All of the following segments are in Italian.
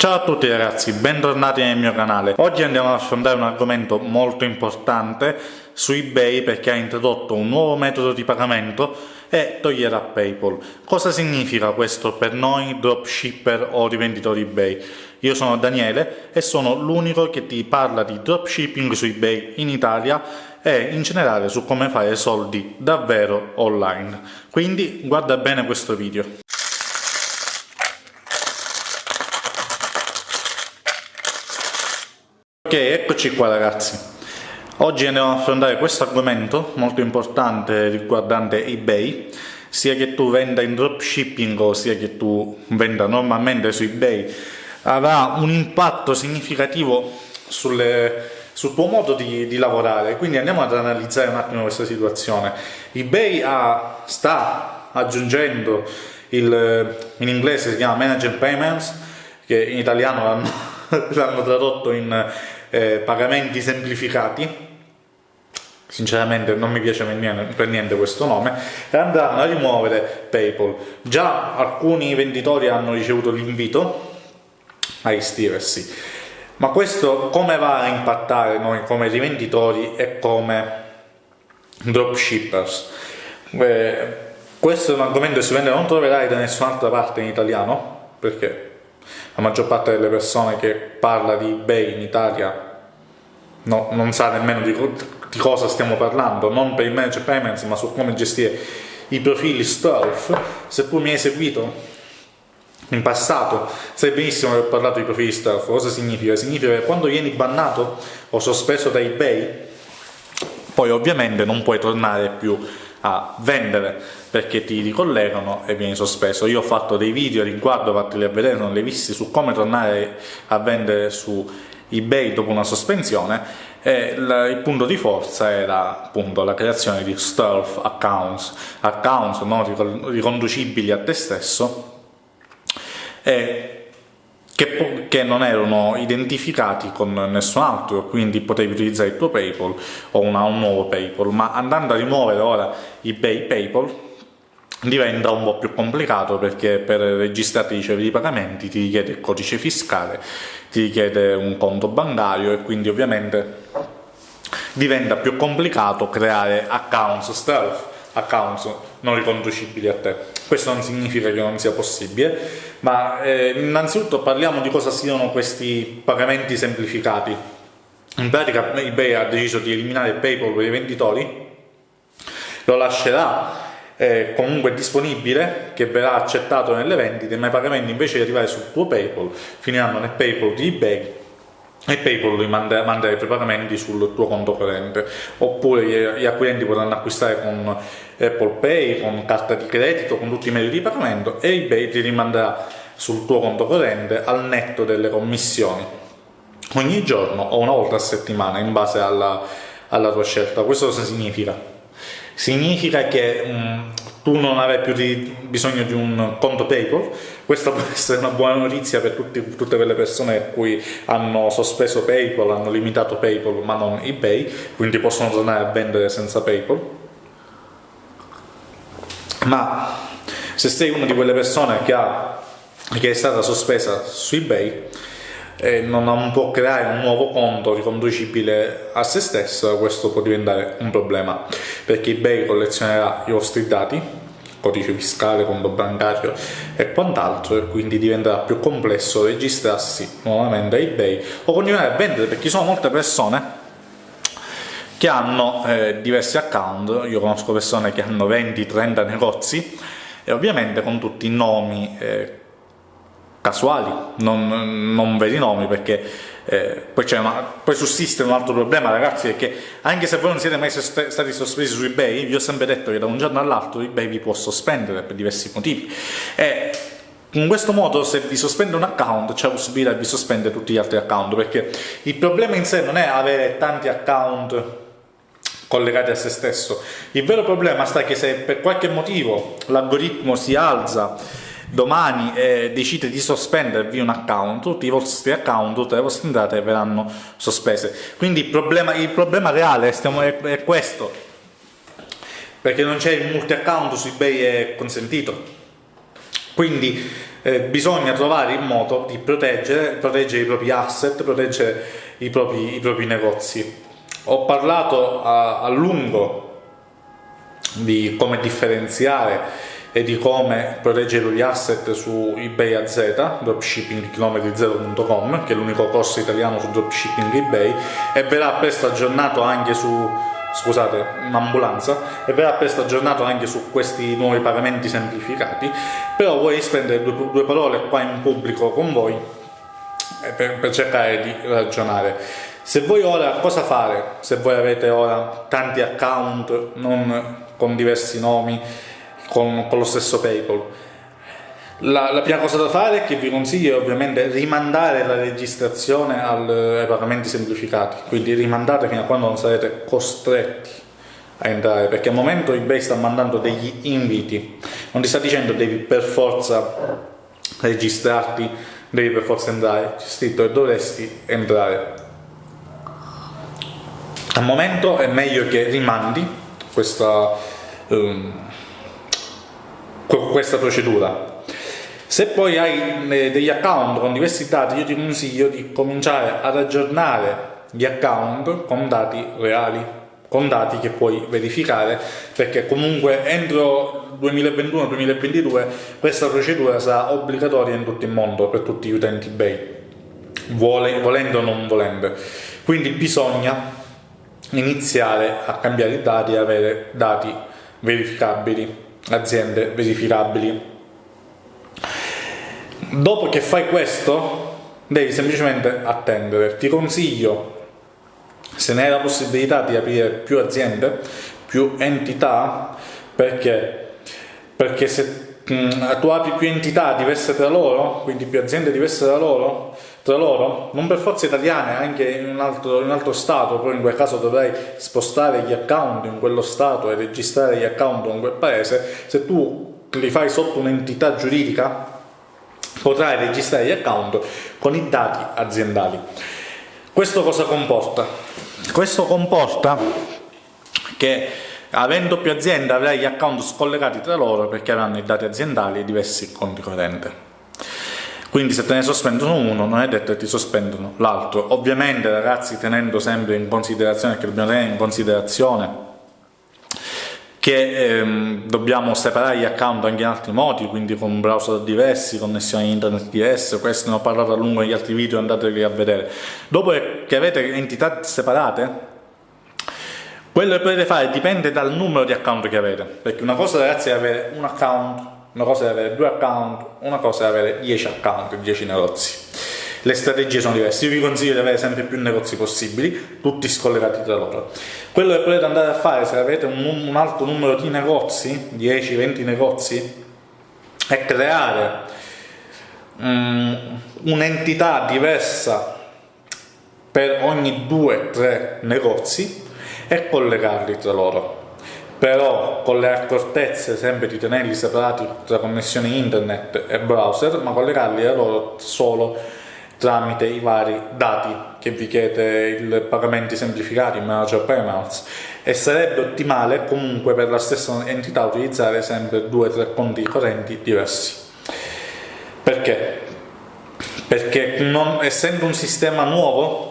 Ciao a tutti ragazzi, bentornati nel mio canale. Oggi andiamo ad affrontare un argomento molto importante su eBay perché ha introdotto un nuovo metodo di pagamento e toglierà PayPal. Cosa significa questo per noi dropshipper o rivenditori eBay? Io sono Daniele e sono l'unico che ti parla di dropshipping su eBay in Italia e in generale su come fare soldi davvero online. Quindi guarda bene questo video. Ok, eccoci qua ragazzi. Oggi andiamo ad affrontare questo argomento molto importante riguardante eBay, sia che tu venda in dropshipping o sia che tu venda normalmente su eBay, avrà un impatto significativo sulle, sul tuo modo di, di, lavorare. Quindi andiamo ad analizzare un attimo questa situazione. eBay ha, sta aggiungendo il, in inglese si chiama Managed Payments, che in italiano l'hanno tradotto in eh, pagamenti semplificati. Sinceramente non mi piace per niente questo nome. E andranno a rimuovere Paypal. Già alcuni venditori hanno ricevuto l'invito a iscriversi. Ma questo come va a impattare noi come rivenditori e come dropshippers? Eh, questo è un argomento che sicuramente non troverai da nessun'altra parte in italiano perché la maggior parte delle persone che parla di eBay in Italia no, non sa nemmeno di, di, cosa stiamo parlando, non per il manage payments ma su come gestire i profili stealth. Se tu mi hai seguito in passato sai benissimo che ho parlato di profili stealth. Cosa significa? Significa che quando vieni bannato o sospeso da eBay poi ovviamente non puoi tornare più a vendere perché ti ricollegano e vieni sospeso. Io ho fatto dei video riguardo, fateli a vedere, non li visti, su come tornare a vendere su eBay dopo una sospensione e il punto di forza era appunto la creazione di stealth accounts, accounts non riconducibili a te stesso e che, che, non erano identificati con nessun altro, quindi potevi utilizzare il tuo PayPal o una, un nuovo PayPal, ma andando a rimuovere ora eBay PayPal diventa un po' più complicato perché per registrarti i ricevi di pagamenti ti richiede il codice fiscale, ti richiede un conto bancario e quindi ovviamente diventa più complicato creare accounts stealth, accounts non riconducibili a te. Questo non significa che non sia possibile, ma eh, innanzitutto parliamo di cosa siano questi pagamenti semplificati. In pratica eBay ha deciso di eliminare PayPal per i venditori, lo lascerà eh, comunque disponibile, che verrà accettato nelle vendite, ma i pagamenti invece di arrivare sul tuo PayPal finiranno nel PayPal di eBay e PayPal li manda, manda i tuoi pagamenti sul tuo conto corrente oppure gli, gli acquirenti potranno acquistare con Apple Pay, con carta di credito, con tutti i mezzi di pagamento e eBay ti rimanderà sul tuo conto corrente al netto delle commissioni ogni giorno o una volta a settimana in base alla, alla tua scelta. Questo cosa significa? Significa che um, tu non avrai più di, bisogno di un conto PayPal, questa può essere una buona notizia per tutti, tutte quelle persone cui hanno sospeso PayPal, hanno limitato PayPal ma non eBay, quindi possono tornare a vendere senza PayPal. Ma se sei una di quelle persone che, ha, che è stata sospesa su eBay, e non può creare un nuovo conto riconducibile a se stesso, questo può diventare un problema. Perché eBay collezionerà i vostri dati, codice fiscale, conto bancario e quant'altro e quindi diventerà più complesso registrarsi nuovamente a eBay o continuare a vendere perché ci sono molte persone che hanno eh, diversi account, io conosco persone che hanno 20-30 negozi e ovviamente con tutti i nomi eh, casuali, non, non veri nomi, perché eh, poi, una, poi, sussiste un altro problema ragazzi, perché anche se voi non siete mai stati sospesi su eBay, vi ho sempre detto che da un giorno all'altro eBay vi può sospendere per diversi motivi. E in questo modo se vi sospende un account c'è la possibilità di sospendere tutti gli altri account, perché il problema in sé non è avere tanti account collegati a se stesso, il vero problema sta che se per qualche motivo l'algoritmo si alza domani eh, decide di sospendervi un account, tutti i vostri account, tutte le vostre entrate verranno sospese. Quindi il problema, il problema reale stiamo, è, è questo, perché non c'è il multi account su eBay è consentito. Quindi eh, bisogna trovare il modo di proteggere, proteggere i propri asset, proteggere i propri, i propri negozi. Ho parlato a, a lungo di come differenziare e di come proteggere gli asset su eBay AZ, dropshippingchilometri0.com, che è l'unico corso italiano su dropshipping eBay, e verrà presto aggiornato anche su scusate, un'ambulanza e verrà presto aggiornato anche su questi nuovi pagamenti semplificati. Però vorrei spendere due, due parole qua in pubblico con voi eh, per, per, cercare di ragionare. Se voi ora, cosa fare? Se voi avete ora tanti account non con diversi nomi con, con lo stesso Paypal. La, la, prima cosa da fare che vi consiglio è ovviamente rimandare la registrazione al, ai pagamenti semplificati, quindi rimandate fino a quando non sarete costretti a entrare, perché al momento eBay sta mandando degli inviti, non ti sta dicendo devi per forza registrarti, devi per forza entrare, c'è scritto che dovresti entrare. Al momento è meglio che rimandi questa, um, questa procedura se poi hai eh, degli account con diversi dati, io ti consiglio di cominciare ad aggiornare gli account con dati reali, con dati che puoi verificare, perché comunque entro 2021-2022 questa procedura sarà obbligatoria in tutto il mondo per tutti gli utenti eBay, volendo o non volendo. Quindi bisogna iniziare a cambiare i dati e avere dati verificabili, aziende verificabili. Dopo che fai questo devi semplicemente attendere. Ti consiglio se ne hai la possibilità di aprire più aziende più entità perché? Perché se mh, mm, tu apri più entità diverse tra loro quindi più aziende diverse tra loro tra loro, non per forza italiane, anche in un, altro, in un altro stato, però in quel caso dovrai spostare gli account in quello stato e registrare gli account in quel paese, se tu li fai sotto un'entità giuridica potrai registrare gli account con i dati aziendali. Questo cosa comporta? Questo comporta che avendo più aziende avrai gli account scollegati tra loro perché avranno i dati aziendali e diversi conti corrente. Quindi se te ne sospendono uno non è detto che ti sospendono l'altro. Ovviamente ragazzi tenendo sempre in considerazione, che dobbiamo tenere in considerazione che ehm, dobbiamo separare gli account anche in altri modi, quindi con browser diversi, connessioni internet diverse, questo ne ho parlato a lungo negli altri video, andatevi a vedere. Dopo che avete entità separate, quello che potete fare dipende dal numero di account che avete, perché una cosa ragazzi è avere un account, una cosa è avere due account, una cosa è avere 10 account, 10 negozi le strategie sono diverse. Io vi consiglio di avere sempre più negozi possibili, tutti scollegati tra loro. Quello che potete andare a fare se avete un, un alto numero di negozi, 10-20 negozi, è creare um, un'entità diversa per ogni 2-3 negozi e collegarli tra loro però con le accortezze sempre di tenerli separati tra connessione internet e browser ma collegarli a loro solo tramite i vari dati che vi chiede il pagamenti semplificati, in manager payments e sarebbe ottimale comunque per la stessa entità utilizzare sempre due o tre conti correnti diversi. Perché? Perché non, essendo un sistema nuovo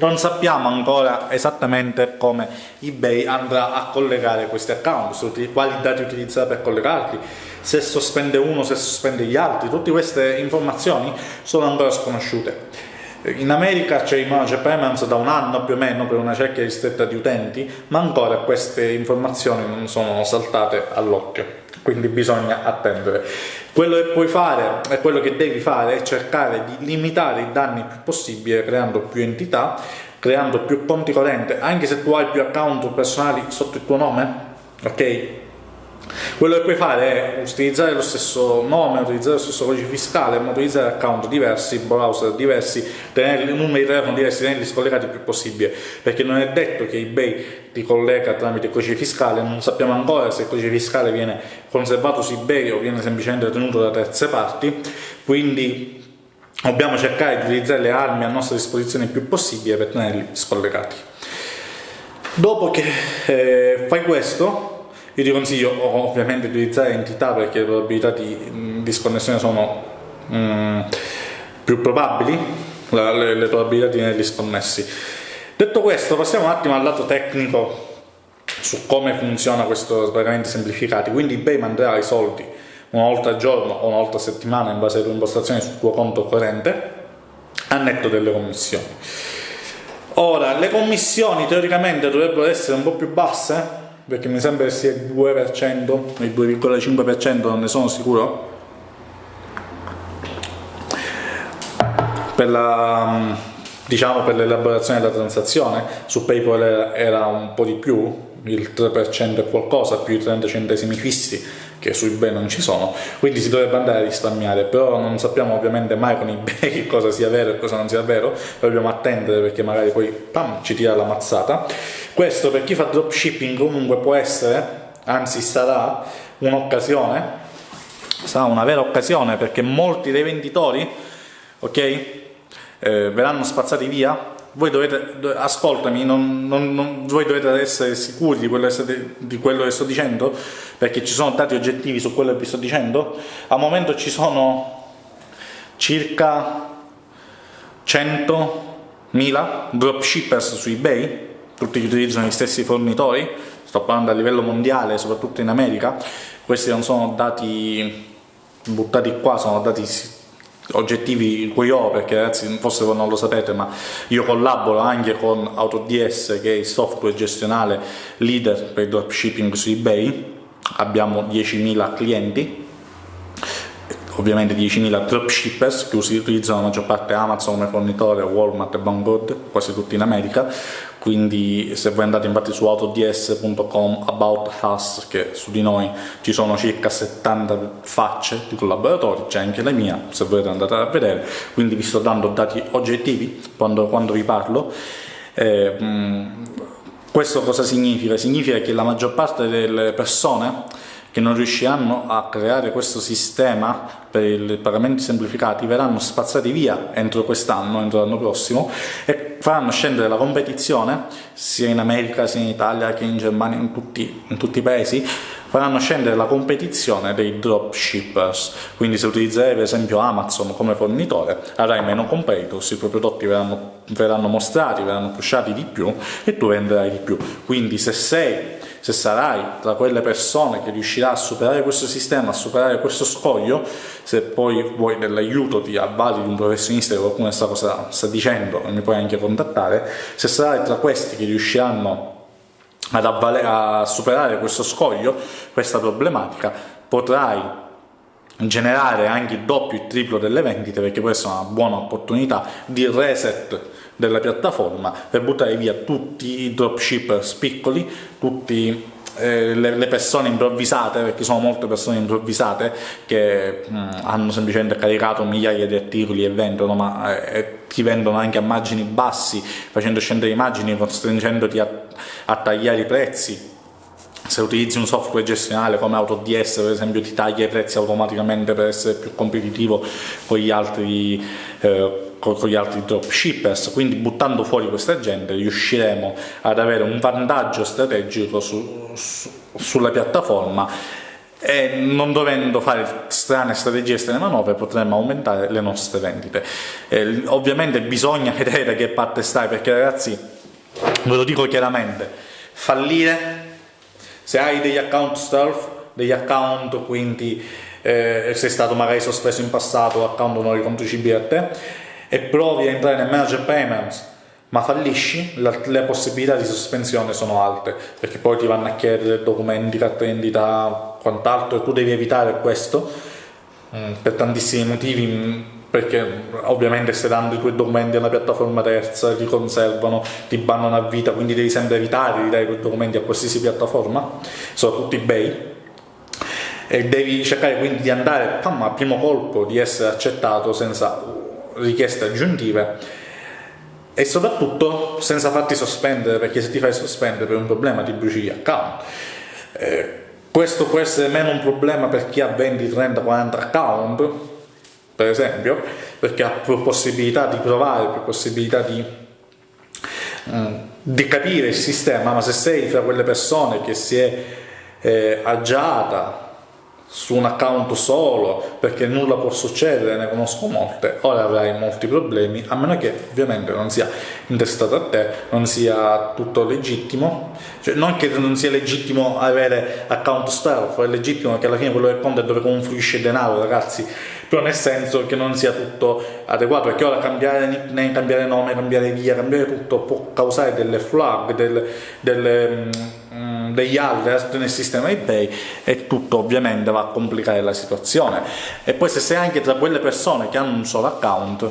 non sappiamo ancora esattamente come eBay andrà a collegare questi account, quali dati utilizzerà per collegarli, se sospende uno, se sospende gli altri, tutte queste informazioni sono ancora sconosciute. In America c'è manager payments da un anno più o meno per una cerchia ristretta di utenti, ma ancora queste informazioni non sono saltate all'occhio, quindi bisogna attendere. Quello che puoi fare e quello che devi fare è cercare di limitare i danni più possibile creando più entità, creando più conti correnti, anche se tu hai più account personali sotto il tuo nome, ok? Quello che puoi fare è utilizzare lo stesso nome, utilizzare lo stesso codice fiscale, ma utilizzare account diversi, browser diversi, tenere numeri di telefono diversi, tenerli scollegati il più possibile, perché non è detto che eBay ti collega tramite codice fiscale, non sappiamo ancora se il codice fiscale viene conservato su eBay o viene semplicemente tenuto da terze parti, quindi dobbiamo cercare di utilizzare le armi a nostra disposizione il più possibile per tenerli scollegati. Dopo che eh, fai questo, io ti consiglio ovviamente di utilizzare entità perché le probabilità di disconnessione sono mm, più probabili, la, le, le, probabilità di tenerli sconnessi. Detto questo, passiamo un attimo al lato tecnico su come funziona questo sbarramenti semplificati. Quindi eBay manderà i soldi una volta al giorno o una volta a settimana in base alle tue impostazioni sul tuo conto corrente a netto delle commissioni. Ora, le commissioni teoricamente dovrebbero essere un po' più basse, perché mi sembra che sia il 2%, il 2,5%, non ne sono sicuro. Per la diciamo per l'elaborazione della transazione su PayPal era un po' di più il 3% e qualcosa più i 30 centesimi fissi che su eBay non ci sono, quindi si dovrebbe andare a risparmiare, però non sappiamo ovviamente mai con eBay che cosa sia vero e cosa non sia vero, dobbiamo attendere perché magari poi pam, ci tira la mazzata. Questo per chi fa dropshipping comunque può essere, anzi sarà un'occasione, sarà una vera occasione perché molti dei venditori, ok, eh, verranno spazzati via voi dovete, ascoltami, non, non, non, voi dovete essere sicuri di quello, state, di quello, che sto dicendo, perché ci sono dati oggettivi su quello che vi sto dicendo. Al momento ci circa 100.000 dropshippers su eBay, tutti che utilizzano gli stessi fornitori, sto parlando a livello mondiale, soprattutto in America. Questi non sono dati buttati qua, sono dati oggettivi cui ho perché ragazzi forse non lo sapete ma io collaboro anche con AutoDS che è il software gestionale leader per il dropshipping su ebay. Abbiamo 10.000 clienti. Ovviamente 10.000 dropshippers che utilizzano la maggior parte Amazon come fornitore, Walmart e Vanguard, quasi tutti in America, quindi se voi andate infatti su autods.com about us, che su di noi ci sono circa 70 facce di collaboratori, c'è anche la mia, se volete andate a vedere, quindi vi sto dando dati oggettivi quando, quando vi parlo. Eh, questo cosa significa? Significa che la maggior parte delle persone che non riusciranno a creare questo sistema per i pagamenti semplificati verranno spazzati via entro quest'anno, entro l'anno prossimo e faranno scendere la competizione sia in America, sia in Italia che in Germania, in tutti, in tutti i paesi faranno scendere la competizione dei dropshippers. Quindi se utilizzerai per esempio Amazon come fornitore avrai meno competitors, i tuoi prodotti verranno, verranno mostrati, verranno pushati di più e tu venderai di più. Quindi se sei se sarai tra quelle persone che riuscirà a superare questo sistema, a superare questo scoglio, se poi vuoi dell'aiuto ti avvali di un professionista che qualcuno sa cosa sta dicendo e mi puoi anche contattare, se sarai tra questi che riusciranno ad a superare questo scoglio, questa problematica, potrai generare anche il doppio, il triplo delle vendite perché questa è una buona opportunità di reset della piattaforma per buttare via tutti i dropshippers piccoli, tutte eh, le, le, persone improvvisate, perché sono molte persone improvvisate che mh, mm, hanno semplicemente caricato migliaia di articoli e vendono, ma eh, ti vendono anche a margini bassi, facendo scendere immagini, costringendoti a, a tagliare i prezzi se utilizzi un software gestionale come AutoDS per esempio ti taglia i prezzi automaticamente per essere più competitivo con gli altri eh, con, gli altri dropshippers, quindi buttando fuori questa gente riusciremo ad avere un vantaggio strategico su, su, sulla piattaforma e non dovendo fare strane strategie strane manovre potremmo aumentare le nostre vendite. Eh, ovviamente bisogna vedere da che parte stai perché ragazzi, ve lo dico chiaramente, fallire se hai degli account stealth, degli account quindi eh, sei stato magari sospeso in passato, account non riconducibili a te, e provi a entrare nel manager payments ma fallisci, le possibilità di sospensione sono alte perché poi ti vanno a chiedere documenti, carte d'identità, quant'altro e tu devi evitare questo mm, per tantissimi motivi mm, perché ovviamente stai dando i tuoi documenti a una piattaforma terza, ti conservano, ti bannano a vita, quindi devi sempre evitare di dare i tuoi documenti a qualsiasi piattaforma, soprattutto eBay, e devi cercare quindi di andare pam, a primo colpo di essere accettato senza richieste aggiuntive e soprattutto senza farti sospendere perché se ti fai sospendere per un problema ti bruci gli account. Eh, questo può essere meno un problema per chi ha 20, 30, 40 account per esempio perché ha più possibilità di provare, più possibilità di, mm, di capire il sistema ma se sei fra quelle persone che si è eh, agiata su un account solo perché nulla può succedere, ne conosco molte, ora avrai molti problemi, a meno che ovviamente non sia intestato a te, non sia tutto legittimo, cioè non che non sia legittimo avere account stealth, è legittimo che alla fine quello del conto è dove confluisce denaro ragazzi, però nel senso che non sia tutto adeguato, perché ora cambiare nickname, cambiare nome, cambiare via, cambiare tutto può causare delle flag, delle, delle mm, degli alert nel sistema eBay e tutto ovviamente va a complicare la situazione. E poi se sei anche tra quelle persone che hanno un solo account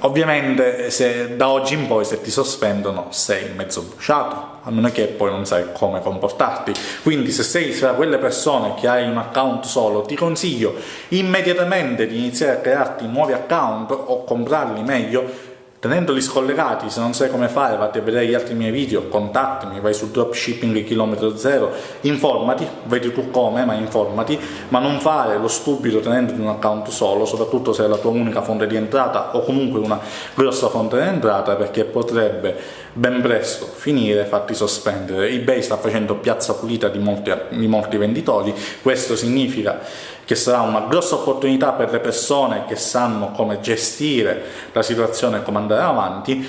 ovviamente se da oggi in poi se ti sospendono sei mezzo bruciato a meno che poi non sai come comportarti. Quindi se sei tra quelle persone che hai un account solo ti consiglio immediatamente di iniziare a crearti nuovi account o comprarli meglio Tenendoli scollegati, se non sai come fare, vatti a vedere gli altri miei video, contattami, vai su dropshipping chilometro zero, informati, vedi tu come, ma informati, ma non fare lo stupido tenendoti un account solo, soprattutto se è la tua unica fonte di entrata o comunque una grossa fonte di entrata, perché potrebbe ben presto finire fatti sospendere. eBay sta facendo piazza pulita di molti, di molti venditori, questo significa che sarà una grossa opportunità per le persone che sanno come gestire la situazione e come andare avanti,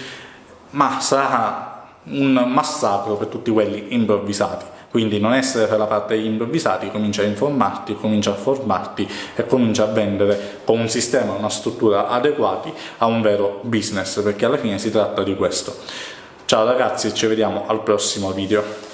ma sarà un massacro per tutti quelli improvvisati. Quindi non essere per la parte degli improvvisati, comincia a informarti, comincia a formarti e comincia a vendere con un sistema, una struttura adeguati a un vero business, perché alla fine si tratta di questo. Ciao ragazzi e ci vediamo al prossimo video.